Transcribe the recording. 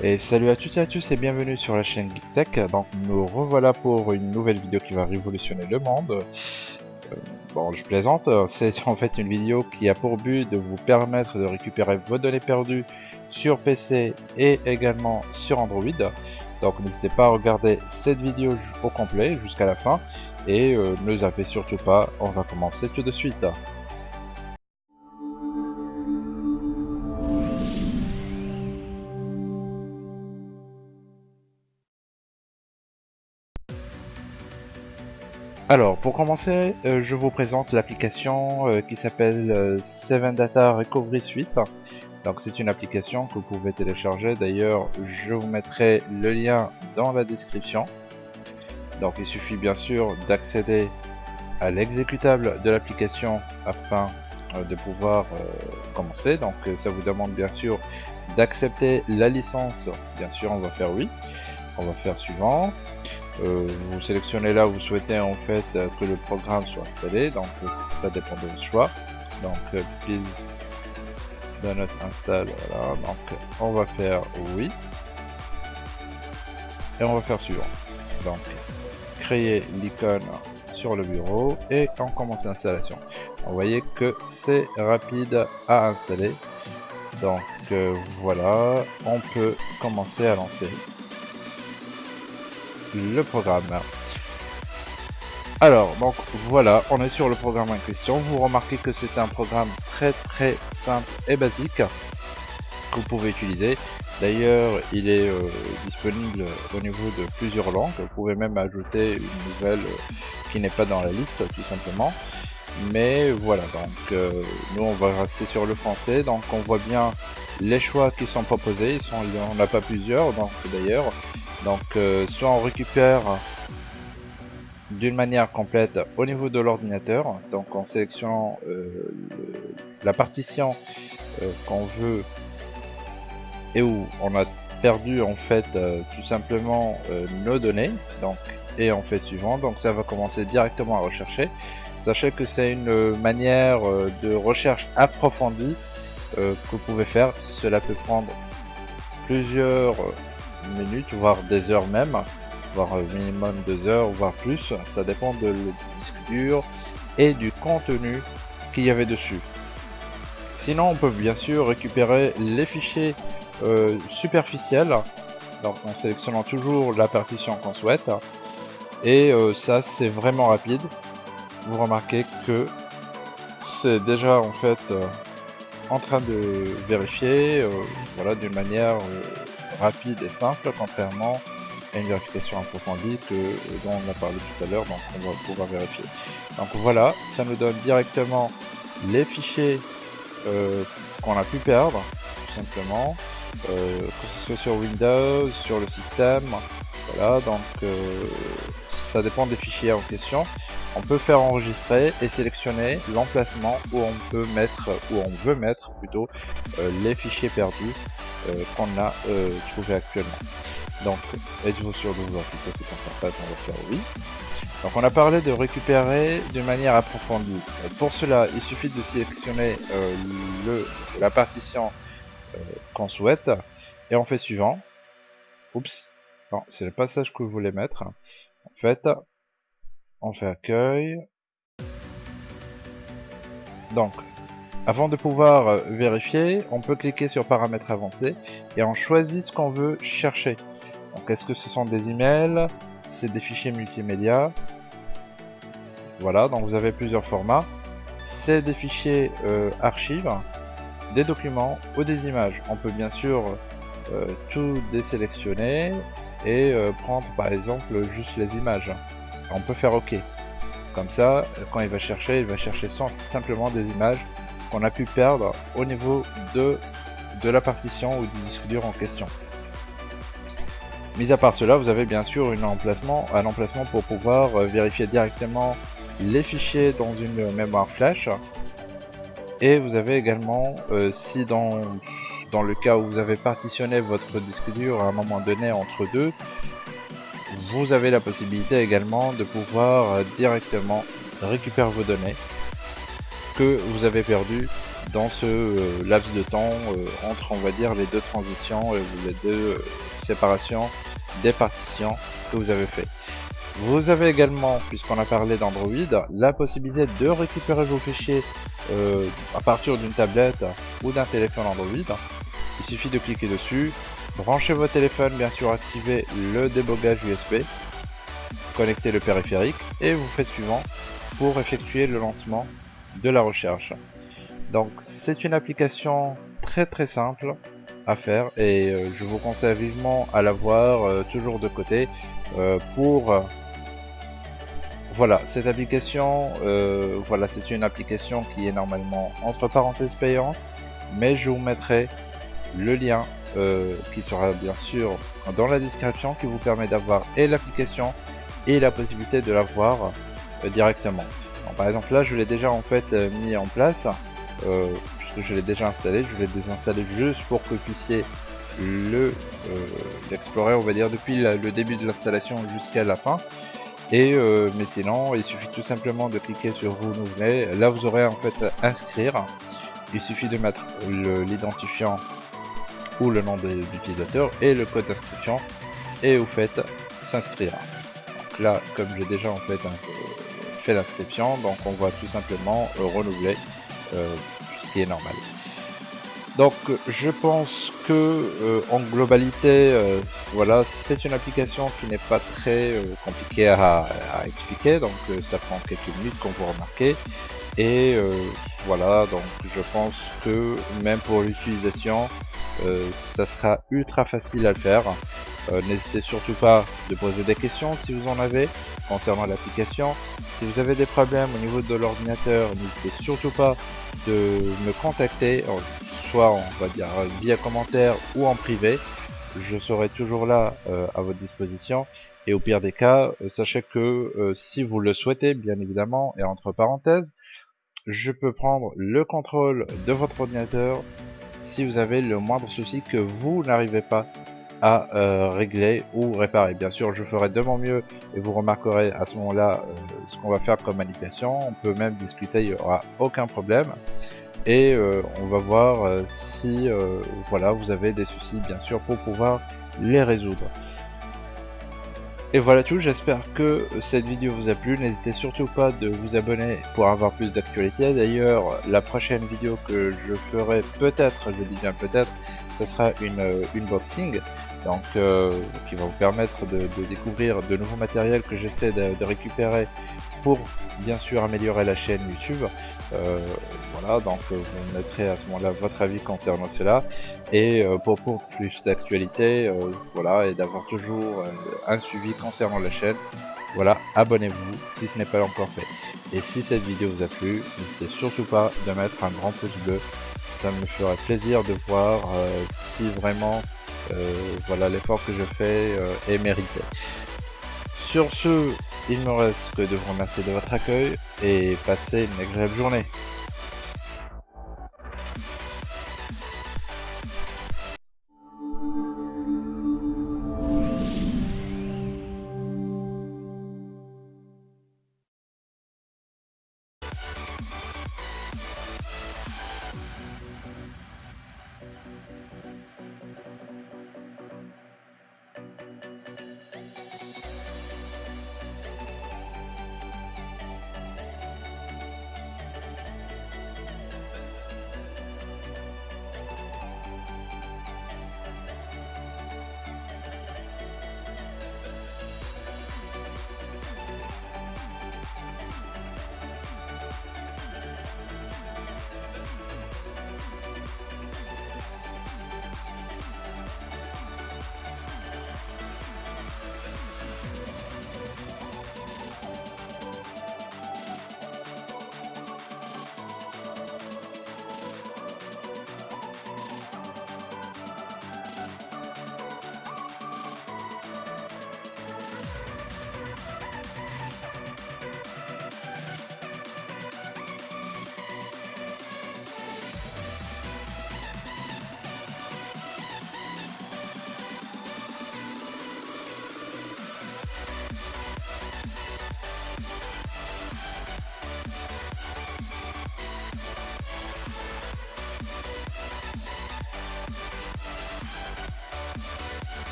Et salut à toutes et à tous et bienvenue sur la chaîne GeekTech. Donc nous revoilà pour une nouvelle vidéo qui va révolutionner le monde. Euh, bon, je plaisante, c'est en fait une vidéo qui a pour but de vous permettre de récupérer vos données perdues sur PC et également sur Android. Donc n'hésitez pas à regarder cette vidéo au complet jusqu'à la fin et euh, ne zappez surtout pas, on va commencer tout de suite. Alors, pour commencer, euh, je vous présente l'application euh, qui s'appelle euh, 7 Data Recovery Suite. Donc, c'est une application que vous pouvez télécharger. D'ailleurs, je vous mettrai le lien dans la description. Donc, il suffit bien sûr d'accéder à l'exécutable de l'application afin euh, de pouvoir euh, commencer. Donc, ça vous demande bien sûr d'accepter la licence. Bien sûr, on va faire oui. On va faire suivant. Euh, vous sélectionnez là où vous souhaitez en fait euh, que le programme soit installé. Donc euh, ça dépend de votre choix. Donc please do not install. Donc on va faire oui. Et on va faire suivant. Donc créer l'icône sur le bureau et on commence l'installation. Vous voyez que c'est rapide à installer. Donc voilà. On peut commencer à lancer le programme. Alors, donc voilà, on est sur le programme en question. Vous remarquez que c'est un programme très très simple et basique que vous pouvez utiliser. D'ailleurs, il est euh, disponible au niveau de plusieurs langues. Vous pouvez même ajouter une nouvelle euh, qui n'est pas dans la liste, tout simplement. Mais voilà, donc euh, nous on va rester sur le français. Donc on voit bien les choix qui sont proposés. Ils sont, on n'a pas plusieurs, donc d'ailleurs. Donc euh, soit on récupère d'une manière complète au niveau de l'ordinateur, donc en sélectionnant euh, la partition euh, qu'on veut et où on a perdu en fait tout simplement nos données, donc et on fait suivant, donc ça va commencer directement à rechercher. Sachez que c'est une manière de recherche approfondie que vous pouvez faire, cela peut prendre plusieurs minutes, voire des heures même, voire minimum deux heures, voire plus. Ça dépend de le disque dur et du contenu qu'il y avait dessus. Sinon, on peut bien sûr récupérer les fichiers euh, superficiels, donc en sélectionnant toujours la partition qu'on souhaite. Et euh, ça, c'est vraiment rapide. Vous remarquez que c'est déjà en fait euh, en train de vérifier, voilà, d'une manière rapide et simple, contrairement à une vérification approfondie que, dont on a parlé tout à l'heure, donc on va pouvoir vérifier. Donc voilà, ça nous donne directement les fichiers euh, qu'on a pu perdre, tout simplement, euh, que ce soit sur Windows, sur le système, voilà, donc euh, ça dépend des fichiers en question. On peut faire enregistrer et sélectionner l'emplacement où on peut mettre, où on veut mettre plutôt, euh, les fichiers perdus euh, qu'on a euh, trouvé actuellement. Donc, êtes-vous sûr de vouloir quitter cette interface? On va faire oui. Donc, on a parlé de récupérer d'une manière approfondie. Pour cela, il suffit de sélectionner euh, le, la partition euh, qu'on souhaite et on fait suivant. Oups, c'est le passage que je voulais mettre. En fait, on fait accueil. Donc, avant de pouvoir euh, vérifier, on peut cliquer sur paramètres avancés et on choisit ce qu'on veut chercher. Donc est-ce que ce sont des emails, c'est des fichiers multimédia. Voilà, donc vous avez plusieurs formats. C'est des fichiers euh, archives, des documents ou des images. On peut bien sûr euh, tout désélectionner et prendre par exemple juste les images. On peut faire OK. Comme ça, quand il va chercher, il va chercher simplement des images qu'on a pu perdre au niveau de, de la partition ou du disque dur en question. Mis à part cela, vous avez bien sûr une emplacement, un emplacement pour pouvoir euh, vérifier directement les fichiers dans une mémoire flash. Et vous avez également, euh, si dans, dans le cas où vous avez partitionné votre disque dur à un moment donné entre deux, vous avez la possibilité également de pouvoir euh, directement récupérer vos données que vous avez perdues dans ce laps de temps entre on va dire les deux transitions les deux séparations des partitions que vous avez fait. Vous avez également, puisqu'on a parlé d'Android, la possibilité de récupérer vos fichiers euh, à partir d'une tablette ou d'un téléphone Android. Il suffit de cliquer dessus, brancher votre téléphone, bien sûr activer le débogage USB, connecter le périphérique et vous faites suivant pour effectuer le lancement de la recherche. Donc c'est une application très très simple à faire et euh, je vous conseille vivement à l'avoir voir euh, toujours de côté pour voilà, cette application, euh, voilà, c'est une application qui est normalement entre parenthèses payante, mais je vous mettrai le lien euh, qui sera bien sûr dans la description qui vous permet d'avoir et l'application et la possibilité de la voir euh, directement. par exemple là je l'ai déjà en fait mis en place puisque je l'ai déjà installé, je l'ai désinstallé juste pour que vous puissiez le l'explorer on va dire depuis le début de l'installation jusqu'à la fin et euh, mais sinon, il suffit tout simplement de cliquer sur renouveler. Là, vous aurez en fait inscrire. Il suffit de mettre l'identifiant ou le nom de l'utilisateur et le code d'inscription et vous faites s'inscrire. Donc là, comme j'ai déjà en fait fait l'inscription, donc on va tout simplement renouveler, euh, ce qui est normal. Donc je pense que euh, en globalité, euh, voilà, c'est une application qui n'est pas très euh, compliquée à, expliquer, donc ça prend quelques minutes comme vous remarquez. Et voilà, donc je pense que même pour l'utilisation, ça sera ultra facile à le faire. N'hésitez surtout pas de poser des questions si vous en avez concernant l'application. Si vous avez des problèmes au niveau de l'ordinateur, n'hésitez surtout pas de me contacter soit on va dire via commentaire ou en privé. Je serai toujours là euh, à votre disposition. Et au pire des cas, euh, sachez que euh, si vous le souhaitez, bien évidemment, et entre parenthèses, je peux prendre le contrôle de votre ordinateur si vous avez le moindre souci que vous n'arrivez pas à régler ou réparer. Bien sûr, je ferai de mon mieux et vous remarquerez à ce moment-là ce qu'on va faire comme manipulation. On peut même discuter, il n'y aura aucun problème et euh, on va voir euh, si euh, voilà vous avez des soucis bien sûr pour pouvoir les résoudre. Et voilà tout, j'espère que cette vidéo vous a plu, n'hésitez surtout pas de vous abonner pour avoir plus d'actualité. D'ailleurs, la prochaine vidéo que je ferai peut-être, je dis bien peut-être, ce sera une unboxing, donc qui va vous permettre de, découvrir de nouveaux matériels que j'essaie de, récupérer pour bien sûr améliorer la chaîne YouTube. Euh, voilà, donc euh, vous mettrez à ce moment-là votre avis concernant cela. Et euh, pour, pour plus d'actualité, voilà, et d'avoir toujours un suivi concernant la chaîne, voilà, abonnez-vous si ce n'est pas encore fait. Et si cette vidéo vous a plu, n'hésitez surtout pas de mettre un grand pouce bleu. Ça me ferait plaisir de voir si vraiment voilà l'effort que je fais est mérité. Sur ce, il me reste que de vous remercier de votre accueil et passer une agréable journée.